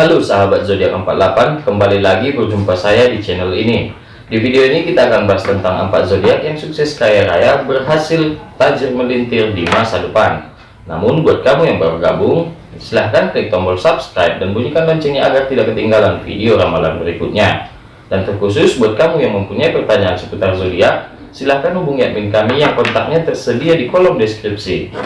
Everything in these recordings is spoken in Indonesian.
Halo sahabat zodiak 48, kembali lagi berjumpa saya di channel ini. Di video ini kita akan bahas tentang empat zodiak yang sukses kaya raya, berhasil tajir melintir di masa depan. Namun buat kamu yang baru gabung, silahkan klik tombol subscribe dan bunyikan loncengnya agar tidak ketinggalan video ramalan berikutnya. Dan terkhusus buat kamu yang mempunyai pertanyaan seputar zodiak, silahkan hubungi admin kami yang kontaknya tersedia di kolom deskripsi.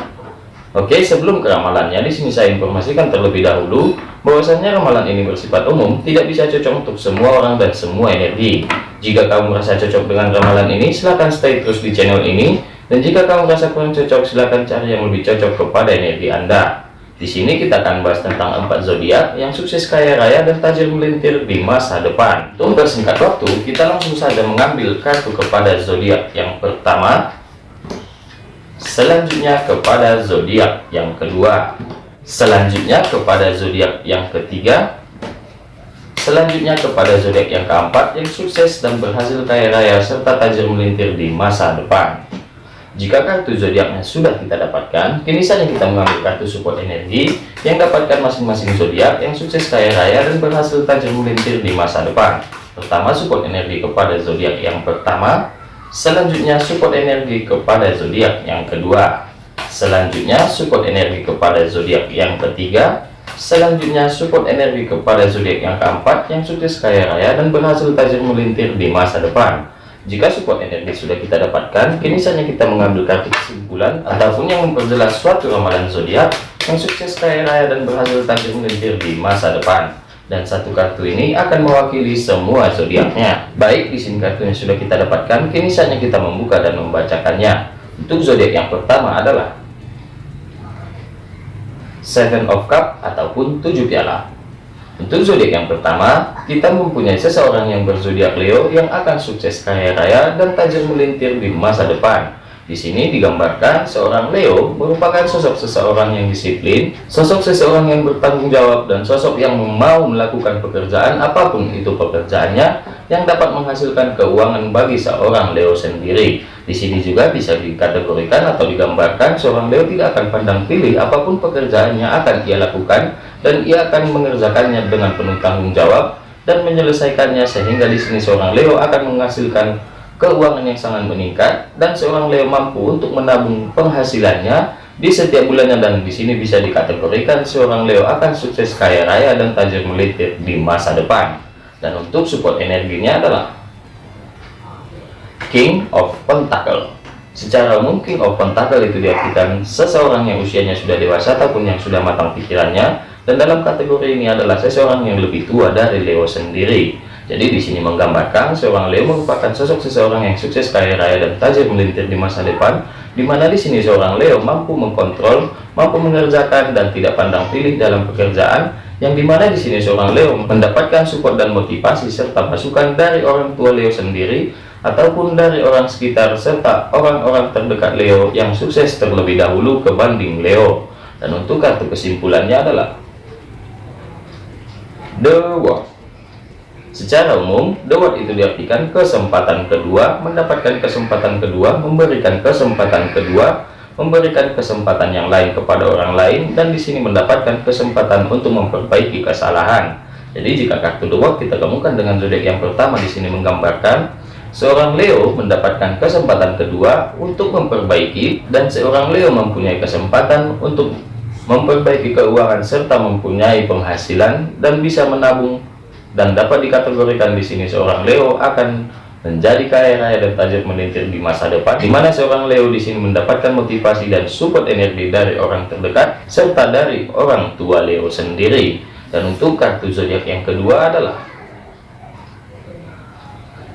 Oke, sebelum ke ramalannya, di sini saya informasikan terlebih dahulu bahwasanya ramalan ini bersifat umum, tidak bisa cocok untuk semua orang dan semua energi. Jika kamu merasa cocok dengan ramalan ini, silahkan stay terus di channel ini. Dan jika kamu merasa kurang cocok, silahkan cari yang lebih cocok kepada energi Anda. Di sini kita akan bahas tentang empat zodiak yang sukses kaya raya dan tajir melintir di masa depan. Untuk bersingkat waktu, kita langsung saja mengambil kartu kepada zodiak yang pertama, selanjutnya kepada zodiak yang kedua. Selanjutnya kepada zodiak yang ketiga. Selanjutnya kepada zodiak yang keempat yang sukses dan berhasil kaya raya serta tajir melintir di masa depan. Jika kartu zodiaknya sudah kita dapatkan? Kini saja kita mengambil kartu support energi yang dapatkan masing-masing zodiak yang sukses kaya raya dan berhasil tajir melintir di masa depan. Pertama support energi kepada zodiak yang pertama Selanjutnya support energi kepada zodiak yang kedua. Selanjutnya support energi kepada zodiak yang ketiga. Selanjutnya support energi kepada zodiak yang keempat yang sukses kaya raya dan berhasil tajir melintir di masa depan. Jika support energi sudah kita dapatkan, kini saatnya kita mengambil kartu kesimpulan ataupun yang memperjelas suatu ramalan zodiak yang sukses kaya raya dan berhasil tajir melintir di masa depan dan satu kartu ini akan mewakili semua zodiaknya. Baik, di sini kartu yang sudah kita dapatkan, kini saatnya kita membuka dan membacakannya. Untuk zodiak yang pertama adalah Seven of Cup ataupun tujuh piala. Untuk zodiak yang pertama, kita mempunyai seseorang yang berzodiak Leo yang akan sukses kaya raya dan tajam melintir di masa depan. Di sini digambarkan seorang Leo merupakan sosok seseorang yang disiplin, sosok seseorang yang bertanggung jawab, dan sosok yang mau melakukan pekerjaan apa pun itu pekerjaannya yang dapat menghasilkan keuangan bagi seorang Leo sendiri. Di sini juga bisa dikategorikan atau digambarkan seorang Leo tidak akan pandang pilih apa pun pekerjaannya akan ia lakukan dan ia akan mengerjakannya dengan penuh tanggung jawab dan menyelesaikannya sehingga di sini seorang Leo akan menghasilkan keuangan yang sangat meningkat dan seorang Leo mampu untuk menabung penghasilannya di setiap bulannya dan di sini bisa dikategorikan seorang Leo akan sukses kaya raya dan tajir melintir di masa depan. Dan untuk support energinya adalah King of Pentacle. Secara umum King of Pentacle itu diartikan seseorang yang usianya sudah dewasa ataupun yang sudah matang pikirannya. Dan dalam kategori ini adalah seseorang yang lebih tua dari Leo sendiri jadi di sini menggambarkan seorang Leo merupakan sosok seseorang yang sukses kaya raya dan tajam melintir di masa depan, di mana di sini seorang Leo mampu mengkontrol, mampu mengerjakan dan tidak pandang pilih dalam pekerjaan, yang di mana di sini seorang Leo mendapatkan support dan motivasi serta masukan dari orang tua Leo sendiri ataupun dari orang sekitar serta orang-orang terdekat Leo yang sukses terlebih dahulu kebanding Leo. Dan untuk kartu kesimpulannya adalah The World. Secara umum, dewat itu diartikan kesempatan kedua, mendapatkan kesempatan kedua, memberikan kesempatan kedua, memberikan kesempatan yang lain kepada orang lain, dan di sini mendapatkan kesempatan untuk memperbaiki kesalahan. Jadi jika kartu dewat kita temukan dengan zodiak yang pertama di sini menggambarkan seorang Leo mendapatkan kesempatan kedua untuk memperbaiki dan seorang Leo mempunyai kesempatan untuk memperbaiki keuangan serta mempunyai penghasilan dan bisa menabung dan dapat dikategorikan di sini seorang Leo akan menjadi kaya raya dan tajir melintir di masa depan di mana seorang Leo di sini mendapatkan motivasi dan support energi dari orang terdekat serta dari orang tua Leo sendiri. Dan untuk kartu zodiak yang kedua adalah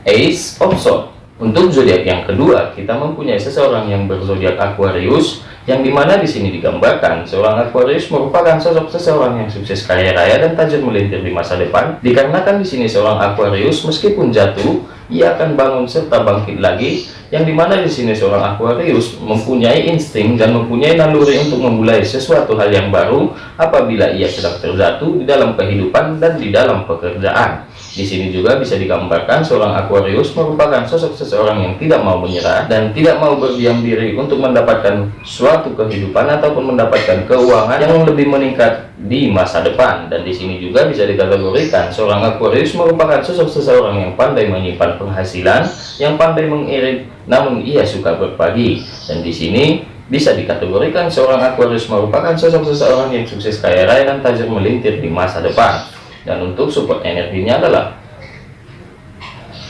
Ace of Swords untuk zodiak yang kedua kita mempunyai seseorang yang berzodiak Aquarius yang di mana di sini digambarkan seorang Aquarius merupakan sosok seseorang yang sukses kaya raya dan tajam melintir di masa depan. Dikarenakan di sini seorang Aquarius meskipun jatuh ia akan bangun serta bangkit lagi yang di mana di sini seorang Aquarius mempunyai insting dan mempunyai naluri untuk memulai sesuatu hal yang baru apabila ia sedang terjatuh di dalam kehidupan dan di dalam pekerjaan Di sini juga bisa digambarkan seorang Aquarius merupakan sosok seseorang yang tidak mau menyerah dan tidak mau berdiam diri untuk mendapatkan suatu kehidupan ataupun mendapatkan keuangan yang lebih meningkat di masa depan. Dan di sini juga bisa dikategorikan seorang Aquarius merupakan sosok seseorang yang pandai menyimpan penghasilan, yang pandai mengirit, namun ia suka berbagi. Dan di sini bisa dikategorikan seorang Aquarius merupakan sosok seseorang yang sukses kaya raya dan tajam melintir di masa depan dan untuk support energinya adalah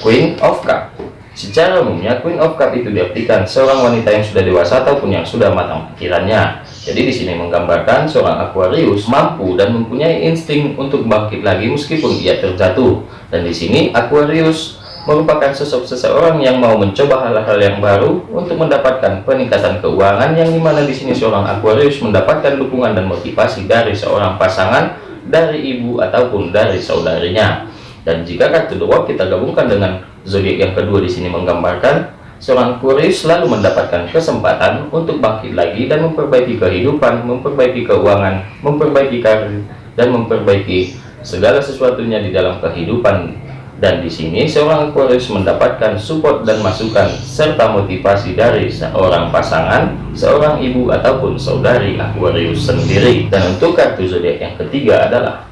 Queen of Cup. Secara umumnya Queen of Cup itu diartikan seorang wanita yang sudah dewasa ataupun yang sudah matang pikirannya. Jadi di sini menggambarkan seorang Aquarius mampu dan mempunyai insting untuk bangkit lagi meskipun ia terjatuh. Dan di sini Aquarius merupakan sosok seseorang yang mau mencoba hal-hal yang baru untuk mendapatkan peningkatan keuangan yang di mana di sini seorang Aquarius mendapatkan dukungan dan motivasi dari seorang pasangan dari ibu ataupun dari saudarinya. Dan jika kartu dua kita gabungkan dengan zodiak yang kedua di sini menggambarkan seorang Aquarius selalu mendapatkan kesempatan untuk bangkit lagi dan memperbaiki kehidupan, memperbaiki keuangan, memperbaiki karir, dan memperbaiki segala sesuatunya di dalam kehidupan dan di sini seorang Aquarius mendapatkan support dan masukan serta motivasi dari seorang pasangan, seorang ibu ataupun saudari Aquarius sendiri. Dan untuk kartu zodiak yang ketiga adalah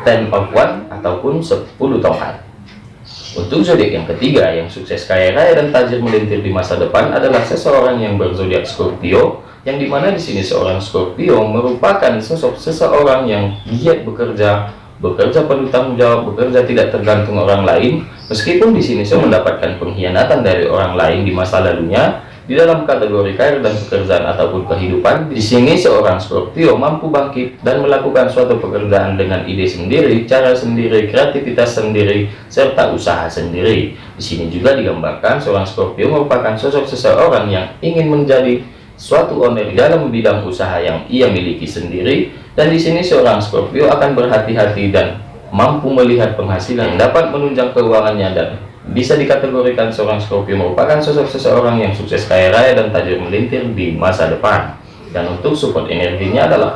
Ten of One ataupun 10 tongkat. Untuk zodiak yang ketiga yang sukses kaya raya dan tajir melintir di masa depan adalah seseorang yang berzodiak Scorpio yang di mana di sini seorang Scorpio merupakan sosok seseorang yang giat bekerja bekerja penuh tanggung jawab, bekerja tidak tergantung orang lain, meskipun di sini saya mendapatkan pengkhianatan dari orang lain di masa lalunya, di dalam kategori karir dan pekerjaan ataupun kehidupan, di sini seorang Scorpio mampu bangkit dan melakukan suatu pekerjaan dengan ide sendiri, cara sendiri, kreativitas sendiri, serta usaha sendiri. Di sini juga digambarkan seorang Scorpio merupakan sosok seseorang yang ingin menjadi suatu owner dalam bidang usaha yang ia miliki sendiri dan di sini seorang Scorpio akan berhati-hati dan mampu melihat penghasilan dapat menunjang keuangannya dan bisa dikategorikan seorang Scorpio merupakan sosok seseorang yang sukses kaya raya dan tajam melintir di masa depan. Dan untuk support energinya adalah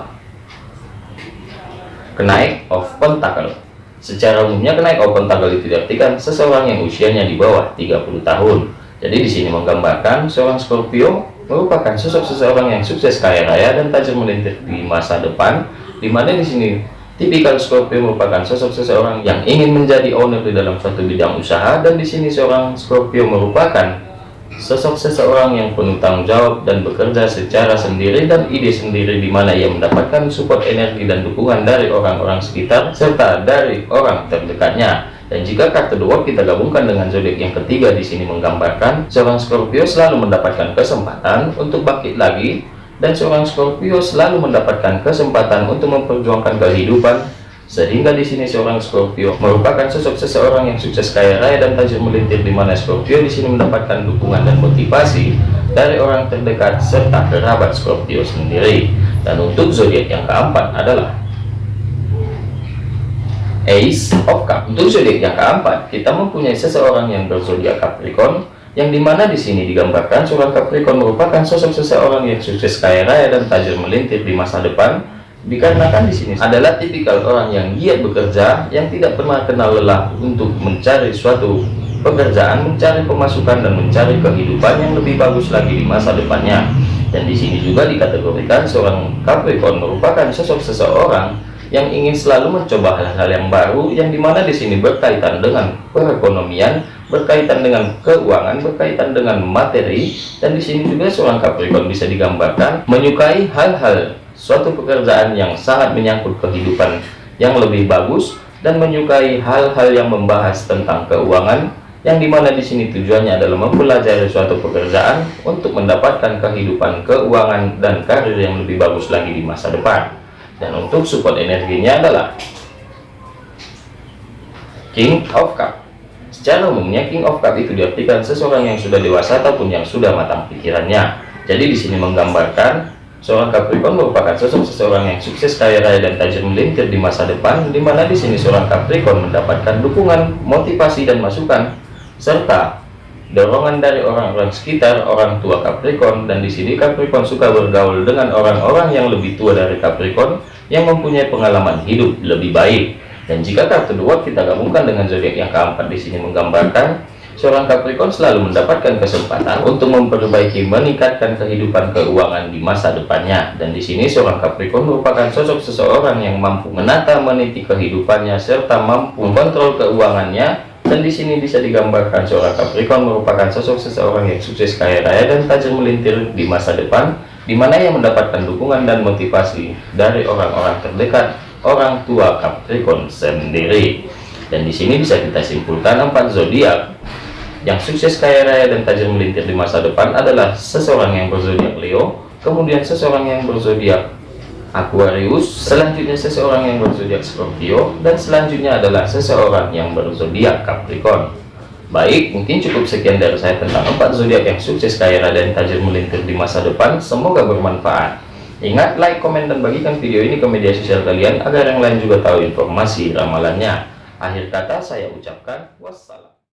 kenaik of pentacle secara umumnya kenaik of pentacle itu diartikan seseorang yang usianya di bawah 30 tahun. Jadi di sini menggambarkan seorang Scorpio merupakan sosok seseorang yang sukses kaya raya dan tajam melintir di masa depan di mana di sini tipikal Scorpio merupakan sosok seseorang yang ingin menjadi owner di dalam suatu bidang usaha dan di sini seorang Scorpio merupakan sosok seseorang yang penuh tanggung jawab dan bekerja secara sendiri dan ide sendiri di mana ia mendapatkan support energi dan dukungan dari orang-orang sekitar serta dari orang terdekatnya dan jika kartu dua kita gabungkan dengan zodiak yang ketiga di sini menggambarkan seorang Scorpio selalu mendapatkan kesempatan untuk bangkit lagi dan seorang Scorpio selalu mendapatkan kesempatan untuk memperjuangkan kehidupan. Sehingga di sini seorang Scorpio merupakan sosok seseorang yang sukses kaya raya dan tajam melintir di mana Scorpio di sini mendapatkan dukungan dan motivasi dari orang terdekat serta kerabat Scorpio sendiri. Dan untuk zodiak yang keempat adalah Ace of Cup. Untuk zodiak yang keempat, kita mempunyai seseorang yang berzodiak Capricorn, yang di mana di sini digambarkan seorang Capricorn merupakan sosok seseorang yang sukses kaya raya dan tajam melintir di masa depan, dikarenakan di sini adalah tipikal orang yang giat bekerja, yang tidak pernah kenal lelah untuk mencari suatu pekerjaan, mencari pemasukan dan mencari kehidupan yang lebih bagus lagi di masa depannya. Dan di sini juga dikategorikan seorang Capricorn merupakan sosok seseorang yang ingin selalu mencoba hal-hal yang baru yang di mana di sini berkaitan dengan perekonomian berkaitan dengan keuangan berkaitan dengan materi dan di sini juga seorang Capricorn bisa digambarkan menyukai hal-hal suatu pekerjaan yang sangat menyangkut kehidupan yang lebih bagus dan menyukai hal-hal yang membahas tentang keuangan yang di mana di sini tujuannya adalah mempelajari suatu pekerjaan untuk mendapatkan kehidupan keuangan dan karir yang lebih bagus lagi di masa depan dan untuk support energinya adalah King of Cup. Secara umumnya King of Cup itu diartikan seseorang yang sudah dewasa ataupun yang sudah matang pikirannya. Jadi di sini menggambarkan seorang Capricorn merupakan sosok seseorang yang sukses kaya raya dan tajam melintir di masa depan di mana di sini seorang Capricorn mendapatkan dukungan motivasi dan masukan serta dorongan dari orang-orang sekitar orang tua Capricorn dan di sini Capricorn suka bergaul dengan orang-orang yang lebih tua dari Capricorn yang mempunyai pengalaman hidup lebih baik. Dan jika kartu World kita gabungkan dengan zodiak yang keempat di sini menggambarkan seorang Capricorn selalu mendapatkan kesempatan untuk memperbaiki meningkatkan kehidupan keuangan di masa depannya dan di sini seorang Capricorn merupakan sosok seseorang yang mampu menata meniti kehidupannya serta mampu mengontrol keuangannya dan di sini bisa digambarkan seorang Capricorn merupakan sosok seseorang yang sukses kaya raya dan tajam melintir di masa depan di mana ia mendapatkan dukungan dan motivasi dari orang-orang terdekat orang tua Capricorn sendiri. Dan di sini bisa kita simpulkan empat zodiak. Yang sukses kaya raya dan tajam melintir di masa depan adalah seseorang yang berzodiak Leo kemudian seseorang yang berzodiak Aquarius selanjutnya seseorang yang berzodiak Scorpio dan selanjutnya adalah seseorang yang berzodiak Capricorn. Baik mungkin cukup sekian dari saya tentang empat zodiak yang sukses kaya raya dan tajam melintir di masa depan. Semoga bermanfaat. Ingat like komen dan bagikan video ini ke media sosial kalian agar yang lain juga tahu informasi ramalannya. Akhir kata saya ucapkan wassalam